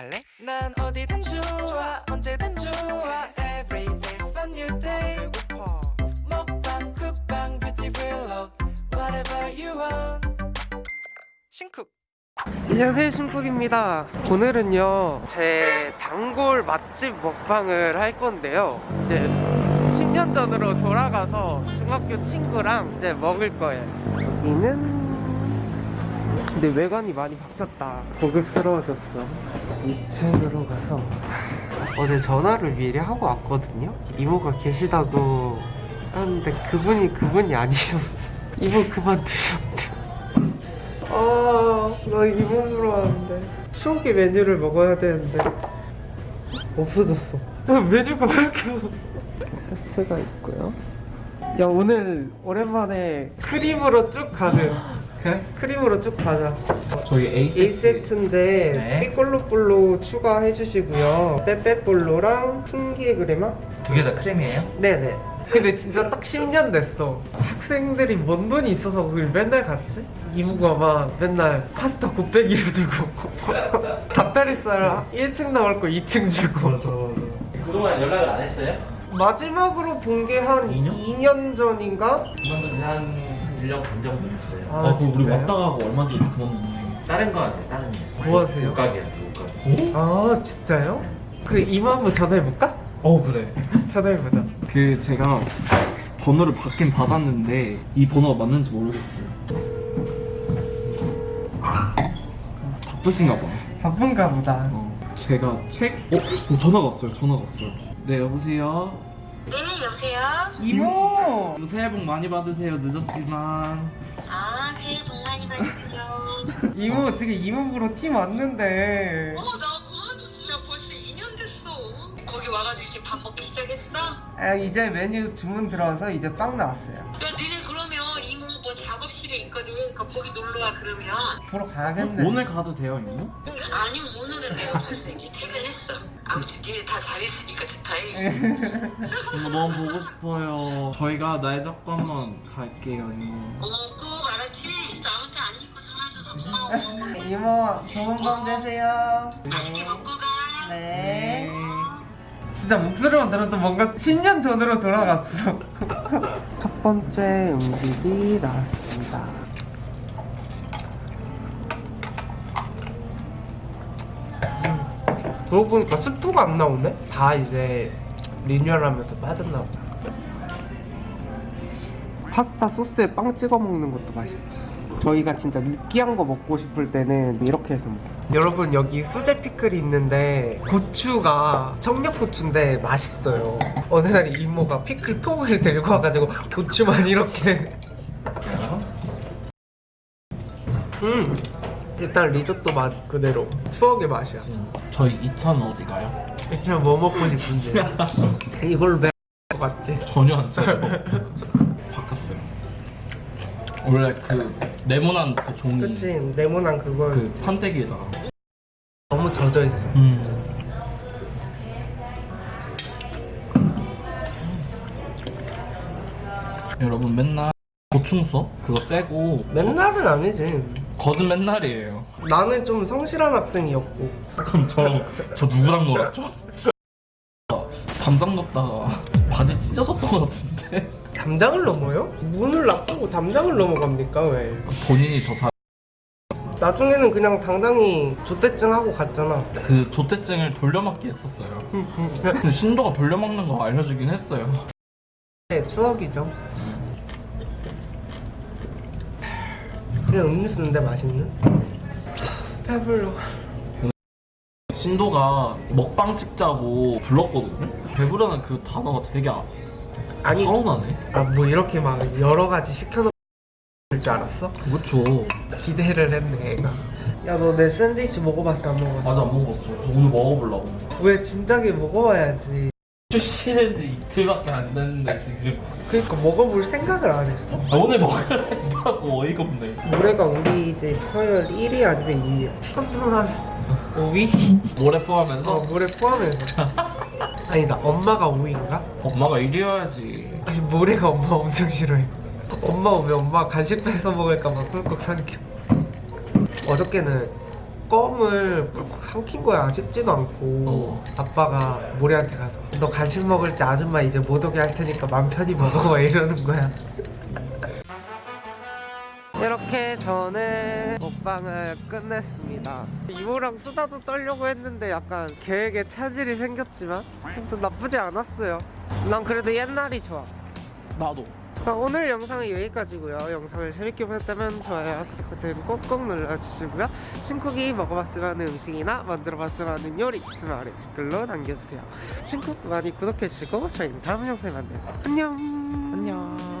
갈래? 난 어디든 좋아 언제든 좋아. Every day's a new day. 배고파. 먹방 쿡방 뷰티 블록 Whatever you want. 신쿡. 안녕하세요 신쿡입니다. 오늘은요 제 단골 맛집 먹방을 할 건데요. 이제 10년 전으로 돌아가서 중학교 친구랑 이제 먹을 거예요. 여기는 근데 외관이 많이 바뀌었다. 고급스러워졌어. 2층으로 가서. 어제 전화를 미리 하고 왔거든요. 이모가 계시다고 하는데 그분이 그분이 아니셨어. 이모 그만두셨대. 아나 이모 보러 왔는데. 추억의 메뉴를 먹어야 되는데. 없어졌어. 왜 메뉴가 왜 이렇게 세트가 있고요. 야 오늘 오랜만에 크림으로 쭉 가는 그래? 크림으로 쭉 가자 저희 A 세트 1세트인데 네. 삐꼴로볼로 추가해 주시고요 빼빼볼로랑 풍기 그레마? 두 개 다 크림이에요? 네네 근데 진짜 딱 10년 됐어 학생들이 뭔 돈이 있어서 거길 맨날 갔지? 이모가 막 맨날 파스타 곱빼기로 주고 닭다리살 1층 나올 거 2층 주고 그동안 연락을 안 했어요? 마지막으로 본 게 한 2년? 2년 전인가? 그만둔 지한 1년 반 정도 됐어요. 아, 아, 그거 우리 진짜요? 왔다 가고 얼마 뒤에 그만 다른 거 같아요, 다른 거. 뭐 하세요? 옷가게야, 옷가게. 아 진짜요? 그래 이모 한번 전화해볼까? 어 그래 전화해보자 그 제가 번호를 받긴 받았는데 이 번호가 맞는지 모르겠어요. 바쁘신가 봐. 바쁜가 보다 어, 제가 책 어? 어 전화가 왔어요. 전화가 왔어요. 네 여보세요. 네, 여보세요? 이모! 새해 복 많이 받으세요. 늦었지만. 아, 새해 복 많이 받으세요. 이모 지금 이모 보러 팀 왔는데 어, 나 그만뒀지야. 벌써 2년 됐어. 거기 와가지고 이제 밥 먹기 시작했어? 야, 아 이제 메뉴 주문 들어와서 이제 빵 나왔어요 니네 그러면 이모 뭐 작업실에 있거든. 그 거기 놀러와 그러면. 보러 가야겠네 오늘 가도 돼요, 이모? 아니면 오늘은 내가 벌써 이제 퇴근했어. 아무튼 니네 다잘 있으니까 좋다잉. 이모 너무 보고 싶어요. 저희가 날 잡고 한번 갈게요, 이모. 어, 꼭 알았지? 아무튼 안 잊고 전화줘서 고마워. 이모 좋은 밤 되세요 맛있게 먹고 가. 네 진짜 목소리만 들어도 뭔가 10년 전으로 돌아갔어 첫 번째 음식이 나왔습니다 그러고 보니까 스프가 안 나오네? 다 이제 리뉴얼하면서 빠졌나 보다. 파스타 소스에 빵 찍어 먹는 것도 맛있지. 저희가 진짜 느끼한 거 먹고 싶을 때는 이렇게 해서 먹어요. 여러분 여기 수제 피클이 있는데 고추가 청양고추인데 맛있어요. 어느 날 이모가 피클 통을 들고 와가지고 고추만 이렇게. 음 일단 리조또 맛 그대로 추억의 맛이야 저희 2차는 어디 가요? 일단 뭐 먹고 싶은데 이걸로 매것 같지? 전혀 안 짜요. 바꿨어요. 원래 그 네모난 그 종이 그치 네모난 그거 그 판때기에다가. 너무 젖어있어 음. 여러분 맨날 보충 써? 그거 째고 맨날은 아니지 거든 맨날이에요. 나는 좀 성실한 학생이었고 그럼 저, 저 누구랑 놀았죠? 담장 넣다가 바지 찢어졌던 것 같은데 담장을 넘어요? 문을 놔두고 담장을 넘어갑니까 왜? 본인이 더 잘 나중에는 그냥 당장이 조대증 하고 갔잖아 그 조퇴증을 돌려막기 했었어요. 근데 신도가 돌려막는 거 알려주긴 했어요. 네, 추억이죠 그냥 음료수인데 맛있는? 배불러 신도가 먹방 찍자고 불렀거든요. 배부르는 그 단어가 되게 아, 아니 서운하네. 아뭐 이렇게 막 여러 가지 시켜놓을 줄 알았어? 그렇죠. 기대를 했네 애가 야 너 내 샌드위치 먹어봤어 안 먹어봤어? 아직 안 먹어봤어. 저 오늘 먹어보려고. 왜 진작에 먹어봐야지 출시된 지 이틀밖에 안 됐는데 지금. 그러니까 먹어볼 생각을 안 했어 아, 오늘 먹어야 했다고 어이가 없네. 올해가 우리 집 서열 1위 아니면 2위 컨트롤하스 5위? 모래 포함해서 어 물에 포함해서 아니다 엄마가 5위인가? 엄마가 1위여야지. 아니 모래가 엄마 엄청 싫어해 엄마 오면 엄마 간식 뺏어 먹을까봐 꿀꺽 삼켜 어저께는 껌을 꿀꺽 삼킨 거야. 씹지도 않고. 어. 아빠가 모래한테 가서 너 간식 먹을 때 아줌마 이제 못 오게 할 테니까 맘 편히 먹어. 막 이러는 거야. 이렇게 저는 먹방을 끝냈습니다. 이모랑 수다도 떨려고 했는데 약간 계획에 차질이 생겼지만 아무튼 나쁘지 않았어요. 난 그래도 옛날이 좋아. 나도. 자, 오늘 영상은 여기까지고요. 영상을 재밌게 보셨다면 좋아요, 버튼 꼭꼭 눌러주시고요. 신쿡이 먹어봤으면 하는 음식이나 만들어봤으면 하는 요리 있으면 아래 댓글로 남겨주세요. 신쿡 많이 구독해주시고 저희는 다음 영상에 만나요. 안녕. 안녕.